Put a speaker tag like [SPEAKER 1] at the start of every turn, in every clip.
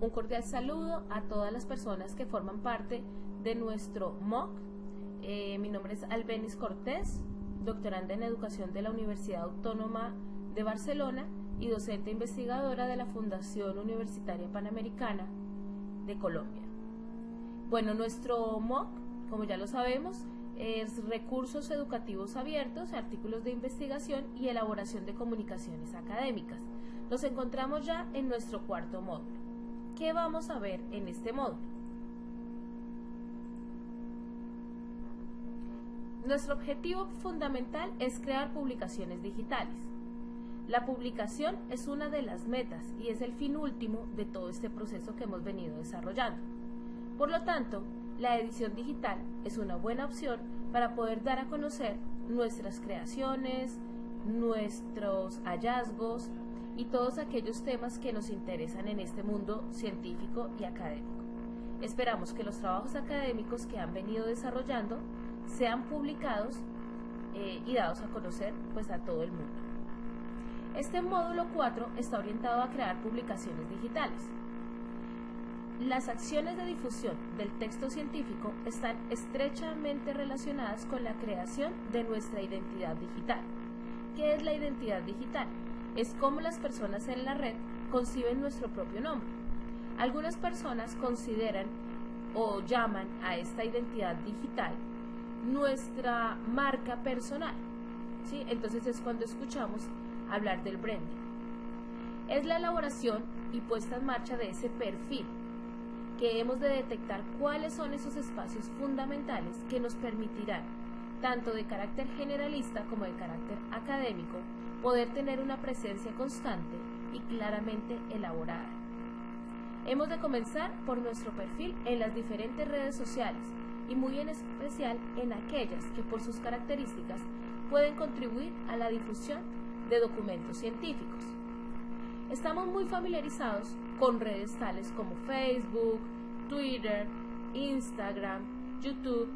[SPEAKER 1] Un cordial saludo a todas las personas que forman parte de nuestro MOOC. Eh, mi nombre es Albenis Cortés, doctoranda en educación de la Universidad Autónoma de Barcelona y docente investigadora de la Fundación Universitaria Panamericana de Colombia. Bueno, nuestro MOOC, como ya lo sabemos, es recursos educativos abiertos, artículos de investigación y elaboración de comunicaciones académicas. Nos encontramos ya en nuestro cuarto módulo. ¿Qué vamos a ver en este módulo? Nuestro objetivo fundamental es crear publicaciones digitales. La publicación es una de las metas y es el fin último de todo este proceso que hemos venido desarrollando. Por lo tanto, la edición digital es una buena opción para poder dar a conocer nuestras creaciones, nuestros hallazgos y todos aquellos temas que nos interesan en este mundo científico y académico. Esperamos que los trabajos académicos que han venido desarrollando sean publicados eh, y dados a conocer pues, a todo el mundo. Este módulo 4 está orientado a crear publicaciones digitales. Las acciones de difusión del texto científico están estrechamente relacionadas con la creación de nuestra identidad digital. ¿Qué es la identidad digital? Es cómo las personas en la red conciben nuestro propio nombre. Algunas personas consideran o llaman a esta identidad digital nuestra marca personal. ¿sí? Entonces es cuando escuchamos hablar del branding. Es la elaboración y puesta en marcha de ese perfil que hemos de detectar cuáles son esos espacios fundamentales que nos permitirán, tanto de carácter generalista como de carácter académico, poder tener una presencia constante y claramente elaborada. Hemos de comenzar por nuestro perfil en las diferentes redes sociales y muy en especial en aquellas que por sus características pueden contribuir a la difusión de documentos científicos. Estamos muy familiarizados con redes tales como Facebook, Twitter, Instagram, YouTube,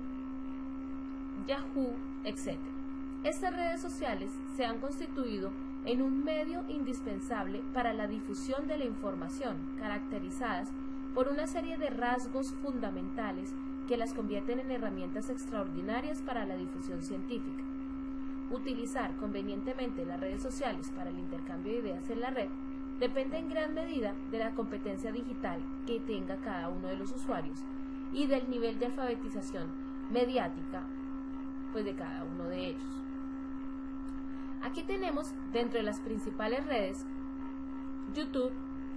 [SPEAKER 1] Yahoo, etc. Estas redes sociales se han constituido en un medio indispensable para la difusión de la información, caracterizadas por una serie de rasgos fundamentales que las convierten en herramientas extraordinarias para la difusión científica. Utilizar convenientemente las redes sociales para el intercambio de ideas en la red depende en gran medida de la competencia digital que tenga cada uno de los usuarios y del nivel de alfabetización mediática pues de cada uno de ellos. Aquí tenemos dentro de las principales redes YouTube,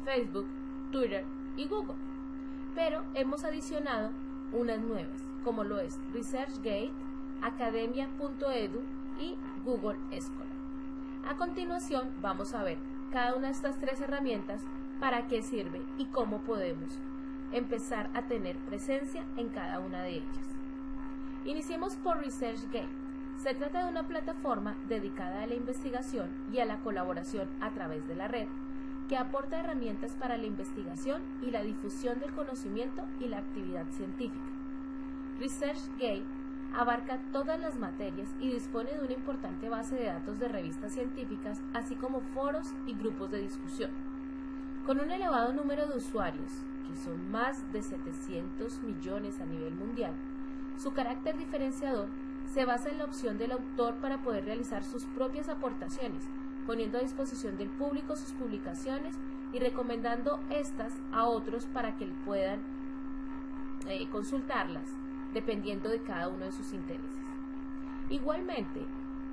[SPEAKER 1] Facebook, Twitter y Google, pero hemos adicionado unas nuevas, como lo es ResearchGate, Academia.edu y Google Scholar. A continuación vamos a ver cada una de estas tres herramientas para qué sirve y cómo podemos empezar a tener presencia en cada una de ellas. Iniciemos por ResearchGate. Se trata de una plataforma dedicada a la investigación y a la colaboración a través de la red que aporta herramientas para la investigación y la difusión del conocimiento y la actividad científica. ResearchGate abarca todas las materias y dispone de una importante base de datos de revistas científicas, así como foros y grupos de discusión. Con un elevado número de usuarios, que son más de 700 millones a nivel mundial, su carácter diferenciador se basa en la opción del autor para poder realizar sus propias aportaciones, poniendo a disposición del público sus publicaciones y recomendando estas a otros para que puedan eh, consultarlas dependiendo de cada uno de sus intereses. Igualmente,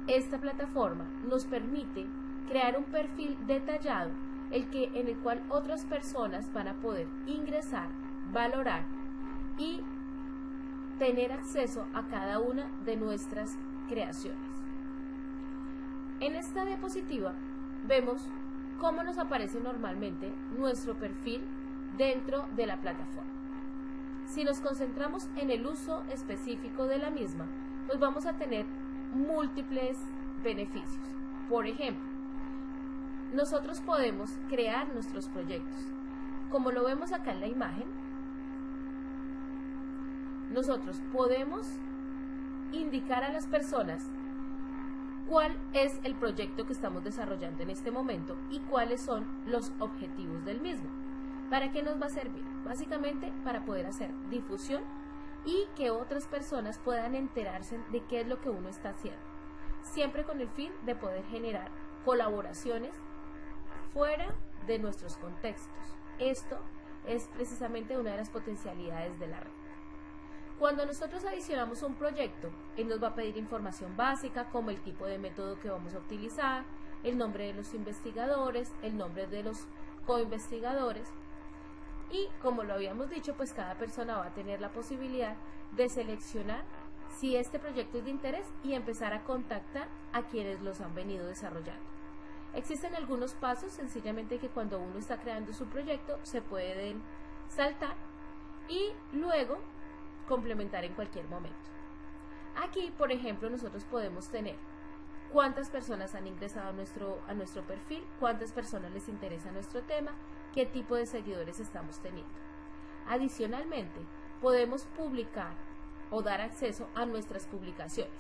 [SPEAKER 1] esta plataforma nos permite crear un perfil detallado el que, en el cual otras personas van a poder ingresar, valorar y tener acceso a cada una de nuestras creaciones. En esta diapositiva vemos cómo nos aparece normalmente nuestro perfil dentro de la plataforma. Si nos concentramos en el uso específico de la misma, pues vamos a tener múltiples beneficios. Por ejemplo, nosotros podemos crear nuestros proyectos. Como lo vemos acá en la imagen, nosotros podemos indicar a las personas cuál es el proyecto que estamos desarrollando en este momento y cuáles son los objetivos del mismo. ¿Para qué nos va a servir? Básicamente para poder hacer difusión y que otras personas puedan enterarse de qué es lo que uno está haciendo. Siempre con el fin de poder generar colaboraciones fuera de nuestros contextos. Esto es precisamente una de las potencialidades de la red. Cuando nosotros adicionamos un proyecto, él nos va a pedir información básica como el tipo de método que vamos a utilizar, el nombre de los investigadores, el nombre de los coinvestigadores y como lo habíamos dicho, pues cada persona va a tener la posibilidad de seleccionar si este proyecto es de interés y empezar a contactar a quienes los han venido desarrollando. Existen algunos pasos, sencillamente que cuando uno está creando su proyecto se pueden saltar y luego complementar en cualquier momento. Aquí, por ejemplo, nosotros podemos tener cuántas personas han ingresado a nuestro, a nuestro perfil, cuántas personas les interesa nuestro tema, qué tipo de seguidores estamos teniendo. Adicionalmente, podemos publicar o dar acceso a nuestras publicaciones.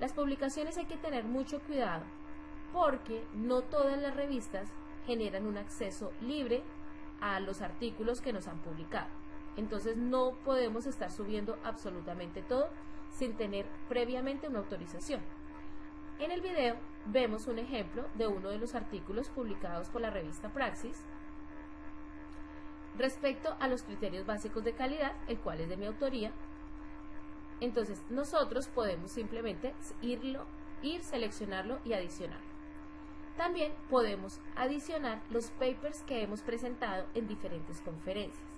[SPEAKER 1] Las publicaciones hay que tener mucho cuidado porque no todas las revistas generan un acceso libre a los artículos que nos han publicado. Entonces no podemos estar subiendo absolutamente todo sin tener previamente una autorización. En el video vemos un ejemplo de uno de los artículos publicados por la revista Praxis respecto a los criterios básicos de calidad, el cual es de mi autoría. Entonces nosotros podemos simplemente irlo, ir, seleccionarlo y adicionarlo. También podemos adicionar los papers que hemos presentado en diferentes conferencias.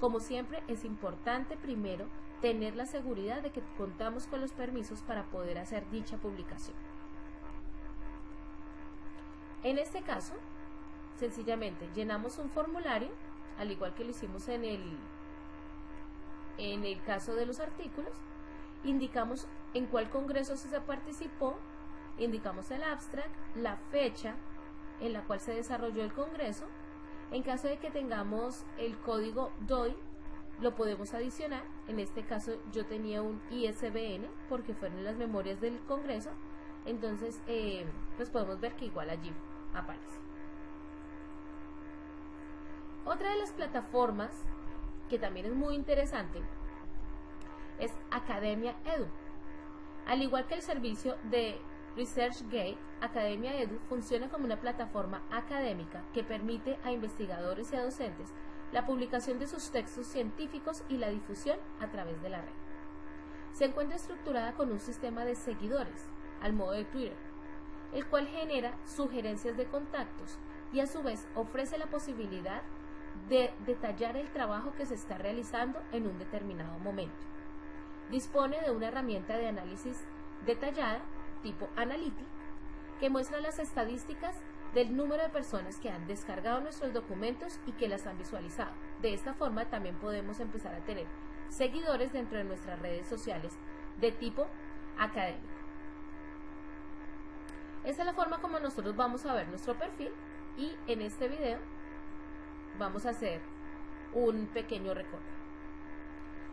[SPEAKER 1] Como siempre, es importante primero tener la seguridad de que contamos con los permisos para poder hacer dicha publicación. En este caso, sencillamente llenamos un formulario, al igual que lo hicimos en el, en el caso de los artículos, indicamos en cuál congreso se participó, indicamos el abstract, la fecha en la cual se desarrolló el congreso, en caso de que tengamos el código DOI, lo podemos adicionar. En este caso yo tenía un ISBN porque fueron las memorias del Congreso. Entonces, eh, pues podemos ver que igual allí aparece. Otra de las plataformas que también es muy interesante es Academia Edu. Al igual que el servicio de ResearchGate, Academia Edu funciona como una plataforma académica que permite a investigadores y a docentes la publicación de sus textos científicos y la difusión a través de la red. Se encuentra estructurada con un sistema de seguidores, al modo de Twitter, el cual genera sugerencias de contactos y a su vez ofrece la posibilidad de detallar el trabajo que se está realizando en un determinado momento. Dispone de una herramienta de análisis detallada tipo Analytics, que muestra las estadísticas del número de personas que han descargado nuestros documentos y que las han visualizado. De esta forma también podemos empezar a tener seguidores dentro de nuestras redes sociales de tipo académico. Esta es la forma como nosotros vamos a ver nuestro perfil y en este video vamos a hacer un pequeño recorte.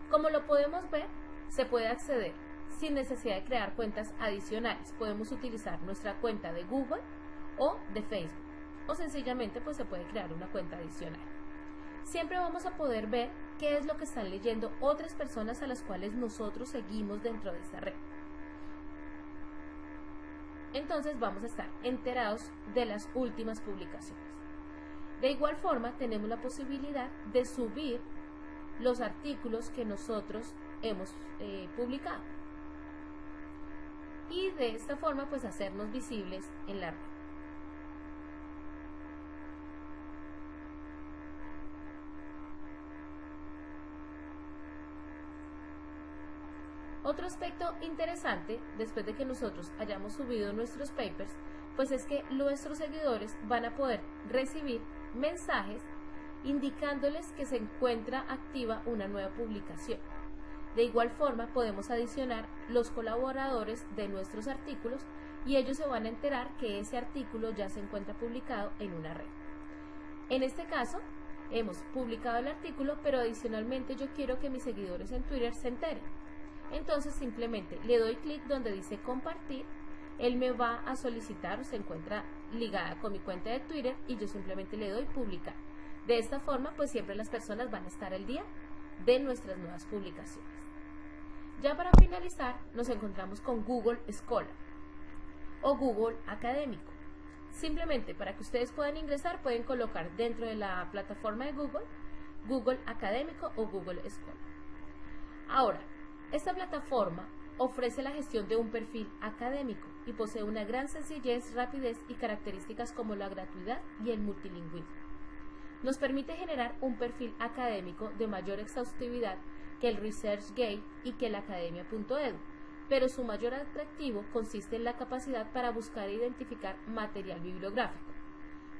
[SPEAKER 1] Como lo podemos ver, se puede acceder sin necesidad de crear cuentas adicionales. Podemos utilizar nuestra cuenta de Google o de Facebook o sencillamente pues se puede crear una cuenta adicional. Siempre vamos a poder ver qué es lo que están leyendo otras personas a las cuales nosotros seguimos dentro de esta red. Entonces vamos a estar enterados de las últimas publicaciones. De igual forma tenemos la posibilidad de subir los artículos que nosotros hemos eh, publicado y de esta forma pues hacernos visibles en la red. Otro aspecto interesante, después de que nosotros hayamos subido nuestros papers, pues es que nuestros seguidores van a poder recibir mensajes indicándoles que se encuentra activa una nueva publicación. De igual forma, podemos adicionar los colaboradores de nuestros artículos y ellos se van a enterar que ese artículo ya se encuentra publicado en una red. En este caso, hemos publicado el artículo, pero adicionalmente yo quiero que mis seguidores en Twitter se enteren. Entonces simplemente le doy clic donde dice compartir, él me va a solicitar, se encuentra ligada con mi cuenta de Twitter y yo simplemente le doy publicar. De esta forma, pues siempre las personas van a estar al día de nuestras nuevas publicaciones. Ya para finalizar, nos encontramos con Google Scholar o Google Académico. Simplemente para que ustedes puedan ingresar, pueden colocar dentro de la plataforma de Google, Google Académico o Google Scholar. Ahora, esta plataforma ofrece la gestión de un perfil académico y posee una gran sencillez, rapidez y características como la gratuidad y el multilingüismo. Nos permite generar un perfil académico de mayor exhaustividad que el ResearchGate y que la academia.edu, pero su mayor atractivo consiste en la capacidad para buscar e identificar material bibliográfico.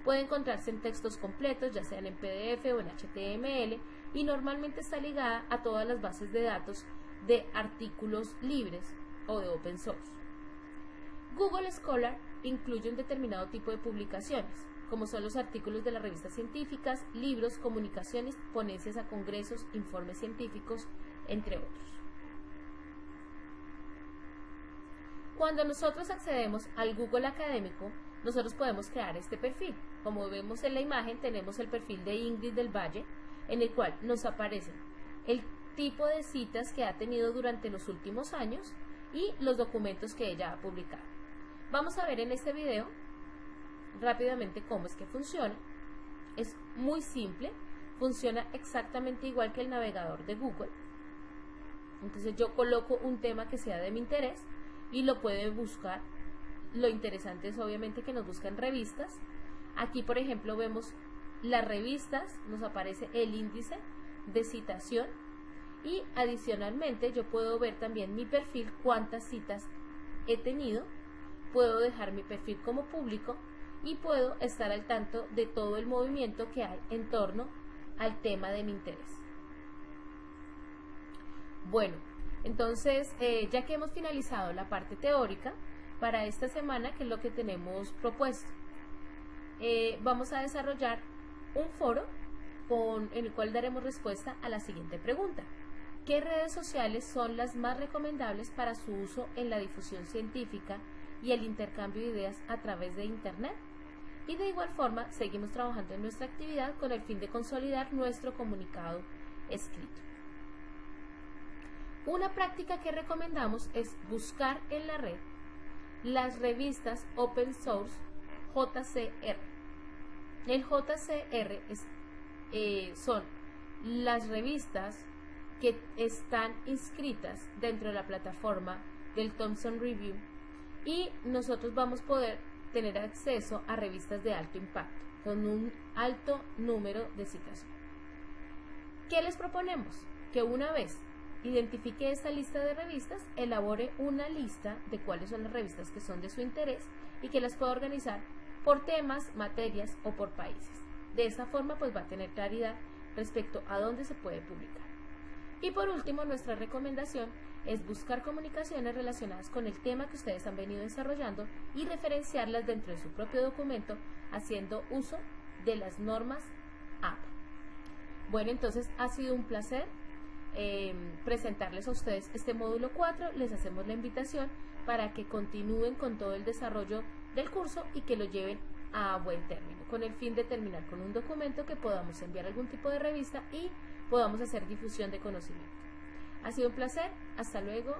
[SPEAKER 1] Puede encontrarse en textos completos, ya sean en PDF o en HTML, y normalmente está ligada a todas las bases de datos de artículos libres o de open source. Google Scholar incluye un determinado tipo de publicaciones, como son los artículos de las revistas científicas, libros, comunicaciones, ponencias a congresos, informes científicos, entre otros. Cuando nosotros accedemos al Google Académico, nosotros podemos crear este perfil. Como vemos en la imagen, tenemos el perfil de Ingrid del Valle, en el cual nos aparecen el tipo de citas que ha tenido durante los últimos años y los documentos que ella ha publicado. Vamos a ver en este video rápidamente cómo es que funciona. Es muy simple, funciona exactamente igual que el navegador de Google. Entonces yo coloco un tema que sea de mi interés y lo puede buscar. Lo interesante es obviamente que nos buscan revistas. Aquí por ejemplo vemos las revistas, nos aparece el índice de citación y adicionalmente yo puedo ver también mi perfil, cuántas citas he tenido, puedo dejar mi perfil como público y puedo estar al tanto de todo el movimiento que hay en torno al tema de mi interés. Bueno, entonces eh, ya que hemos finalizado la parte teórica, para esta semana, que es lo que tenemos propuesto, eh, vamos a desarrollar un foro con, en el cual daremos respuesta a la siguiente pregunta. ¿Qué redes sociales son las más recomendables para su uso en la difusión científica y el intercambio de ideas a través de Internet? Y de igual forma, seguimos trabajando en nuestra actividad con el fin de consolidar nuestro comunicado escrito. Una práctica que recomendamos es buscar en la red las revistas open source JCR. El JCR eh, son las revistas que están inscritas dentro de la plataforma del Thomson Review y nosotros vamos a poder tener acceso a revistas de alto impacto con un alto número de citación. ¿Qué les proponemos? Que una vez identifique esta lista de revistas, elabore una lista de cuáles son las revistas que son de su interés y que las pueda organizar por temas, materias o por países. De esa forma pues va a tener claridad respecto a dónde se puede publicar. Y por último, nuestra recomendación es buscar comunicaciones relacionadas con el tema que ustedes han venido desarrollando y referenciarlas dentro de su propio documento haciendo uso de las normas AP. Bueno, entonces ha sido un placer em, presentarles a ustedes este módulo 4. Les hacemos la invitación para que continúen con todo el desarrollo del curso y que lo lleven a buen término, con el fin de terminar con un documento que podamos enviar algún tipo de revista y podamos hacer difusión de conocimiento. Ha sido un placer, hasta luego